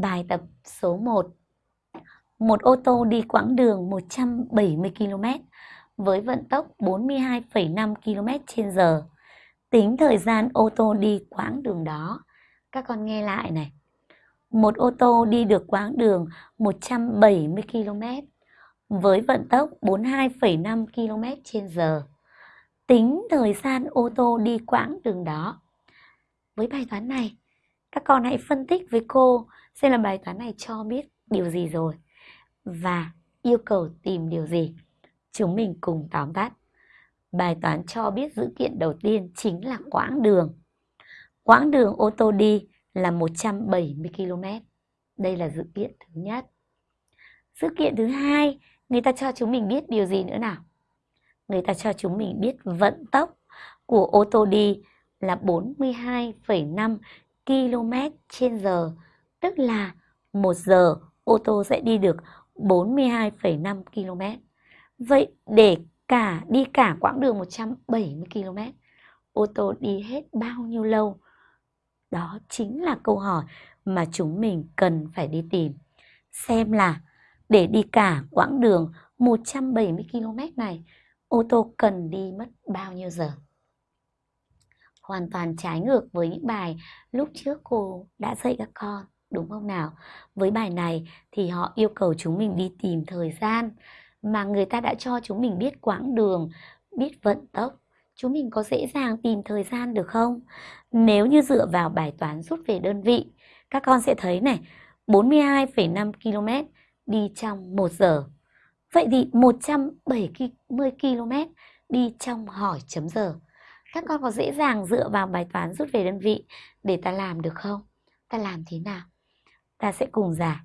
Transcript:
Bài tập số 1 Một ô tô đi quãng đường 170 km với vận tốc 42,5 km trên giờ. Tính thời gian ô tô đi quãng đường đó. Các con nghe lại này. Một ô tô đi được quãng đường 170 km với vận tốc 42,5 km trên giờ. Tính thời gian ô tô đi quãng đường đó. Với bài toán này, các con hãy phân tích với cô xem là bài toán này cho biết điều gì rồi và yêu cầu tìm điều gì. Chúng mình cùng tóm tắt. Bài toán cho biết dữ kiện đầu tiên chính là quãng đường. Quãng đường ô tô đi là 170 km. Đây là dữ kiện thứ nhất. Dữ kiện thứ hai, người ta cho chúng mình biết điều gì nữa nào? Người ta cho chúng mình biết vận tốc của ô tô đi là 42,5 km trên giờ, tức là một giờ ô tô sẽ đi được 42,5 km. Vậy để cả đi cả quãng đường 170 km, ô tô đi hết bao nhiêu lâu? Đó chính là câu hỏi mà chúng mình cần phải đi tìm. Xem là để đi cả quãng đường 170 km này, ô tô cần đi mất bao nhiêu giờ? Hoàn toàn trái ngược với những bài lúc trước cô đã dạy các con đúng không nào? Với bài này thì họ yêu cầu chúng mình đi tìm thời gian mà người ta đã cho chúng mình biết quãng đường biết vận tốc. Chúng mình có dễ dàng tìm thời gian được không? Nếu như dựa vào bài toán rút về đơn vị các con sẽ thấy này 42,5 km đi trong 1 giờ. Vậy thì 170 km đi trong hỏi chấm giờ các con có dễ dàng dựa vào bài toán rút về đơn vị để ta làm được không? Ta làm thế nào? Ta sẽ cùng giải.